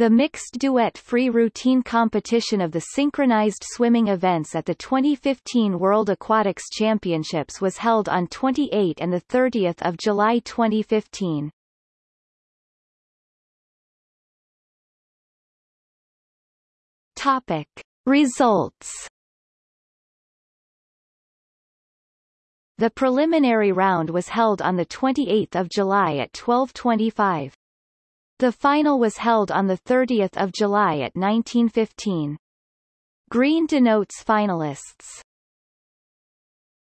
The mixed duet free routine competition of the synchronized swimming events at the 2015 World Aquatics Championships was held on 28 and 30 July 2015. Topic. Results The preliminary round was held on 28 July at 12.25. The final was held on 30 July at 1915. Green denotes finalists.